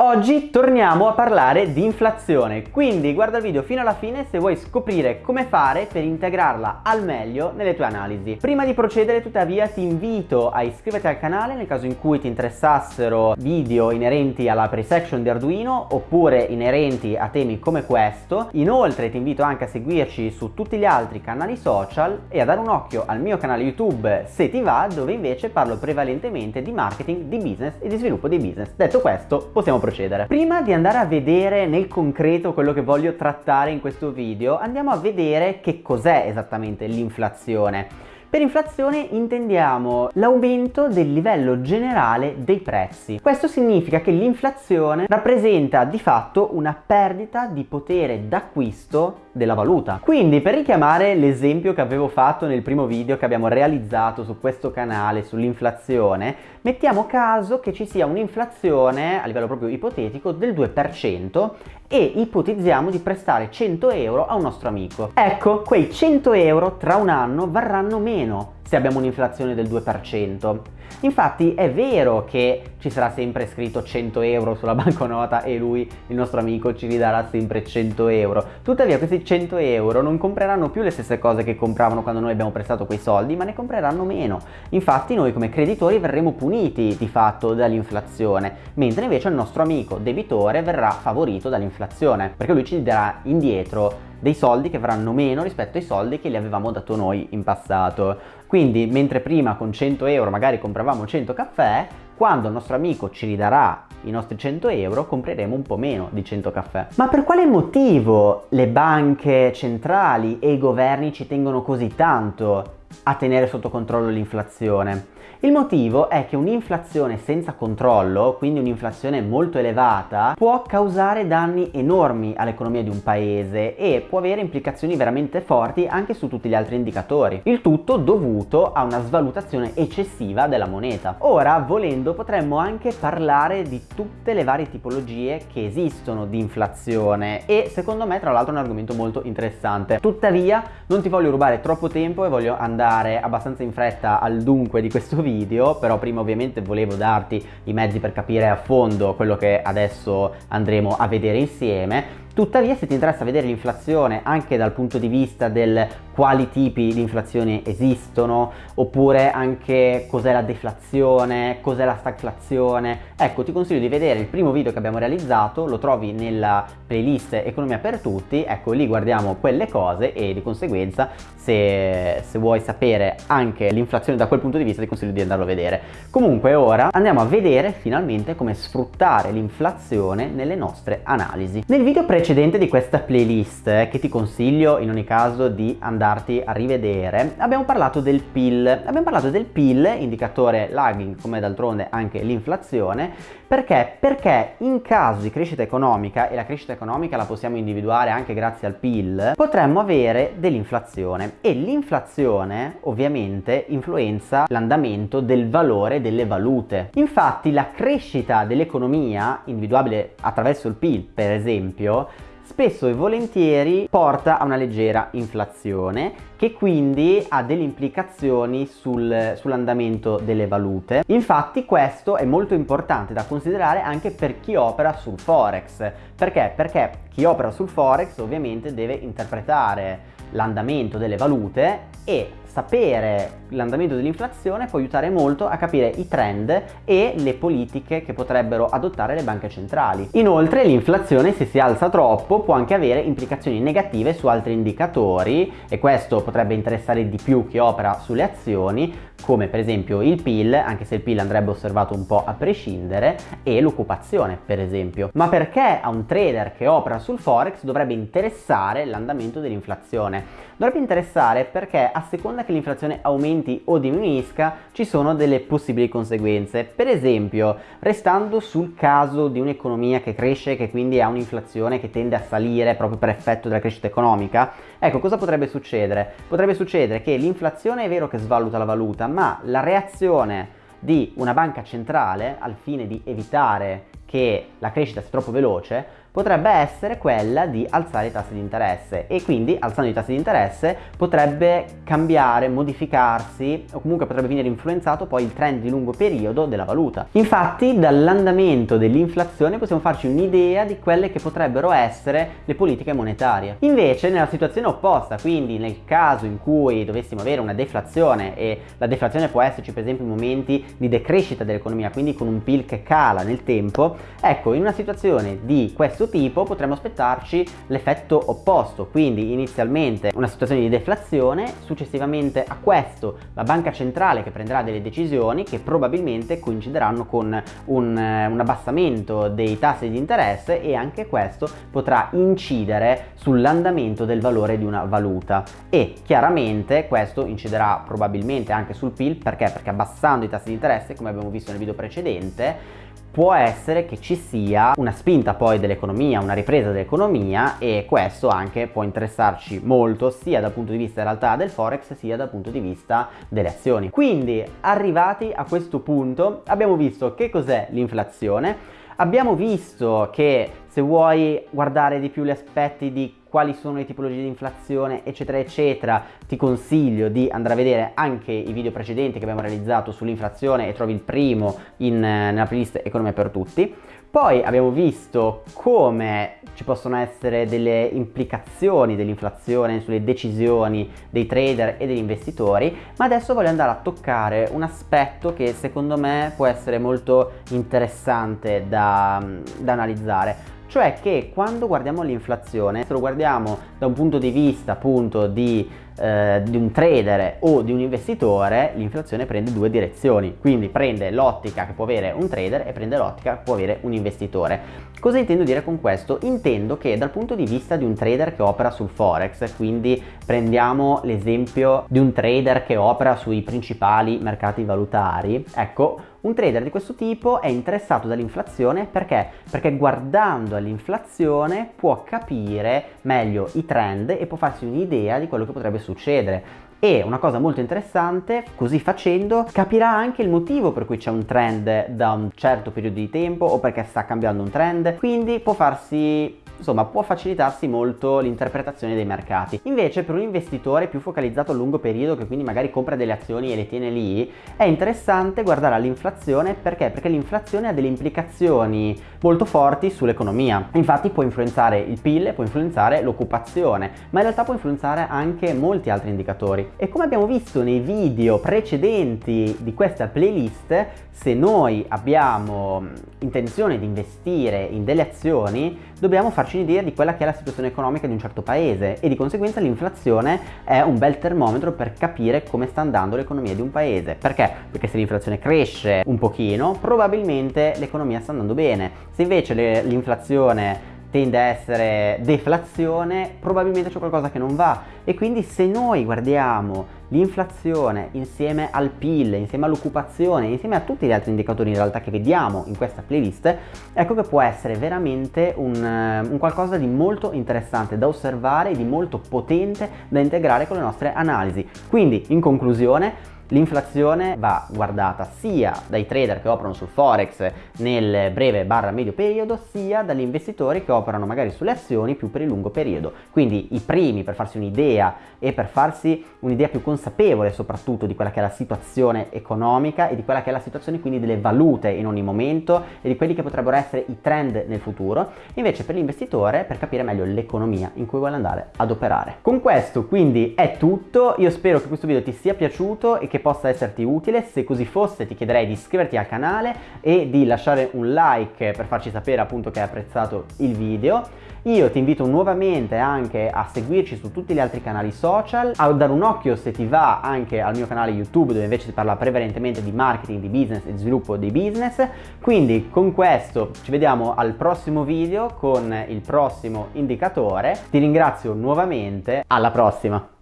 Oggi torniamo a parlare di inflazione, quindi guarda il video fino alla fine se vuoi scoprire come fare per integrarla al meglio nelle tue analisi. Prima di procedere tuttavia ti invito a iscriverti al canale nel caso in cui ti interessassero video inerenti alla pre-section di Arduino oppure inerenti a temi come questo. Inoltre ti invito anche a seguirci su tutti gli altri canali social e a dare un occhio al mio canale YouTube se ti va dove invece parlo prevalentemente di marketing, di business e di sviluppo di business. Detto questo possiamo procedere procedere. Prima di andare a vedere nel concreto quello che voglio trattare in questo video, andiamo a vedere che cos'è esattamente l'inflazione. Per inflazione intendiamo l'aumento del livello generale dei prezzi. Questo significa che l'inflazione rappresenta di fatto una perdita di potere d'acquisto della valuta. Quindi per richiamare l'esempio che avevo fatto nel primo video che abbiamo realizzato su questo canale sull'inflazione, mettiamo caso che ci sia un'inflazione a livello proprio ipotetico del 2% e ipotizziamo di prestare 100 euro a un nostro amico. Ecco, quei 100 euro tra un anno varranno meno se abbiamo un'inflazione del 2%. Infatti è vero che ci sarà sempre scritto 100 euro sulla banconota e lui, il nostro amico, ci ridarà sempre 100 euro. Tuttavia questi 100 euro non compreranno più le stesse cose che compravano quando noi abbiamo prestato quei soldi, ma ne compreranno meno. Infatti noi come creditori verremo puniti di fatto dall'inflazione, mentre invece il nostro amico debitore verrà favorito dall'inflazione, perché lui ci darà indietro dei soldi che verranno meno rispetto ai soldi che gli avevamo dato noi in passato. Quindi mentre prima con 100 euro magari compravamo 100 caffè, quando il nostro amico ci ridarà i nostri 100 euro compreremo un po' meno di 100 caffè. Ma per quale motivo le banche centrali e i governi ci tengono così tanto a tenere sotto controllo l'inflazione? Il motivo è che un'inflazione senza controllo, quindi un'inflazione molto elevata, può causare danni enormi all'economia di un paese e può avere implicazioni veramente forti anche su tutti gli altri indicatori. Il tutto dovuto a una svalutazione eccessiva della moneta. Ora, volendo, potremmo anche parlare di tutte le varie tipologie che esistono di inflazione e secondo me tra l'altro è un argomento molto interessante. Tuttavia non ti voglio rubare troppo tempo e voglio andare abbastanza in fretta al dunque di questo video video però prima ovviamente volevo darti i mezzi per capire a fondo quello che adesso andremo a vedere insieme Tuttavia se ti interessa vedere l'inflazione anche dal punto di vista del quali tipi di inflazione esistono oppure anche cos'è la deflazione, cos'è la stagflazione, ecco ti consiglio di vedere il primo video che abbiamo realizzato, lo trovi nella playlist Economia per tutti, ecco lì guardiamo quelle cose e di conseguenza se, se vuoi sapere anche l'inflazione da quel punto di vista ti consiglio di andarlo a vedere. Comunque ora andiamo a vedere finalmente come sfruttare l'inflazione nelle nostre analisi. Nel video precedente precedente di questa playlist eh, che ti consiglio in ogni caso di andarti a rivedere abbiamo parlato del PIL abbiamo parlato del PIL indicatore lagging come d'altronde anche l'inflazione perché? Perché in caso di crescita economica e la crescita economica la possiamo individuare anche grazie al PIL potremmo avere dell'inflazione e l'inflazione ovviamente influenza l'andamento del valore delle valute infatti la crescita dell'economia individuabile attraverso il PIL per esempio spesso e volentieri porta a una leggera inflazione che quindi ha delle implicazioni sul, sull'andamento delle valute. Infatti questo è molto importante da considerare anche per chi opera sul Forex. Perché? Perché chi opera sul Forex ovviamente deve interpretare l'andamento delle valute e sapere l'andamento dell'inflazione può aiutare molto a capire i trend e le politiche che potrebbero adottare le banche centrali. Inoltre l'inflazione se si alza troppo può anche avere implicazioni negative su altri indicatori e questo potrebbe interessare di più chi opera sulle azioni come per esempio il PIL, anche se il PIL andrebbe osservato un po' a prescindere, e l'occupazione per esempio. Ma perché a un trader che opera sul Forex dovrebbe interessare l'andamento dell'inflazione? Dovrebbe interessare perché a seconda che l'inflazione aumenti o diminuisca ci sono delle possibili conseguenze. Per esempio, restando sul caso di un'economia che cresce che quindi ha un'inflazione che tende a salire proprio per effetto della crescita economica, ecco cosa potrebbe succedere? Potrebbe succedere che l'inflazione è vero che svaluta la valuta, ma la reazione di una banca centrale al fine di evitare che la crescita sia troppo veloce potrebbe essere quella di alzare i tassi di interesse e quindi alzando i tassi di interesse potrebbe cambiare, modificarsi o comunque potrebbe venire influenzato poi il trend di lungo periodo della valuta. Infatti dall'andamento dell'inflazione possiamo farci un'idea di quelle che potrebbero essere le politiche monetarie. Invece nella situazione opposta, quindi nel caso in cui dovessimo avere una deflazione e la deflazione può esserci per esempio in momenti di decrescita dell'economia, quindi con un PIL che cala nel tempo, ecco in una situazione di questo tipo potremmo aspettarci l'effetto opposto, quindi inizialmente una situazione di deflazione, successivamente a questo la banca centrale che prenderà delle decisioni che probabilmente coincideranno con un, eh, un abbassamento dei tassi di interesse e anche questo potrà incidere sull'andamento del valore di una valuta e chiaramente questo inciderà probabilmente anche sul PIL perché? Perché abbassando i tassi di interesse come abbiamo visto nel video precedente può essere che ci sia una spinta poi dell'economia, una ripresa dell'economia e questo anche può interessarci molto sia dal punto di vista in realtà del forex sia dal punto di vista delle azioni. Quindi arrivati a questo punto abbiamo visto che cos'è l'inflazione, abbiamo visto che se vuoi guardare di più gli aspetti di quali sono le tipologie di inflazione eccetera eccetera ti consiglio di andare a vedere anche i video precedenti che abbiamo realizzato sull'inflazione e trovi il primo in, nella playlist economia per tutti. Poi abbiamo visto come ci possono essere delle implicazioni dell'inflazione sulle decisioni dei trader e degli investitori ma adesso voglio andare a toccare un aspetto che secondo me può essere molto interessante da, da analizzare cioè che quando guardiamo l'inflazione, se lo guardiamo da un punto di vista appunto di, eh, di un trader o di un investitore, l'inflazione prende due direzioni, quindi prende l'ottica che può avere un trader e prende l'ottica che può avere un investitore. Cosa intendo dire con questo? Intendo che dal punto di vista di un trader che opera sul forex, quindi prendiamo l'esempio di un trader che opera sui principali mercati valutari, ecco, un trader di questo tipo è interessato dall'inflazione perché? Perché guardando all'inflazione può capire meglio i trend e può farsi un'idea di quello che potrebbe succedere. E una cosa molto interessante, così facendo, capirà anche il motivo per cui c'è un trend da un certo periodo di tempo o perché sta cambiando un trend, quindi può farsi insomma può facilitarsi molto l'interpretazione dei mercati. Invece per un investitore più focalizzato a lungo periodo che quindi magari compra delle azioni e le tiene lì, è interessante guardare all'inflazione perché? Perché l'inflazione ha delle implicazioni molto forti sull'economia. Infatti può influenzare il PIL, può influenzare l'occupazione, ma in realtà può influenzare anche molti altri indicatori. E come abbiamo visto nei video precedenti di questa playlist, se noi abbiamo intenzione di investire in delle azioni, dobbiamo farci un'idea di quella che è la situazione economica di un certo paese e di conseguenza l'inflazione è un bel termometro per capire come sta andando l'economia di un paese. Perché? Perché se l'inflazione cresce un pochino, probabilmente l'economia sta andando bene. Se invece l'inflazione tende a essere deflazione, probabilmente c'è qualcosa che non va. E quindi se noi guardiamo l'inflazione insieme al PIL, insieme all'occupazione, insieme a tutti gli altri indicatori in realtà che vediamo in questa playlist, ecco che può essere veramente un, un qualcosa di molto interessante da osservare e di molto potente da integrare con le nostre analisi. Quindi in conclusione L'inflazione va guardata sia dai trader che operano sul forex nel breve barra medio periodo sia dagli investitori che operano magari sulle azioni più per il lungo periodo. Quindi i primi per farsi un'idea e per farsi un'idea più consapevole soprattutto di quella che è la situazione economica e di quella che è la situazione quindi delle valute in ogni momento e di quelli che potrebbero essere i trend nel futuro. Invece per l'investitore per capire meglio l'economia in cui vuole andare ad operare. Con questo quindi è tutto. Io spero che questo video ti sia piaciuto e che possa esserti utile, se così fosse ti chiederei di iscriverti al canale e di lasciare un like per farci sapere appunto che hai apprezzato il video. Io ti invito nuovamente anche a seguirci su tutti gli altri canali social, a dare un occhio se ti va anche al mio canale YouTube dove invece si parla prevalentemente di marketing, di business e di sviluppo dei business. Quindi con questo ci vediamo al prossimo video con il prossimo indicatore. Ti ringrazio nuovamente, alla prossima!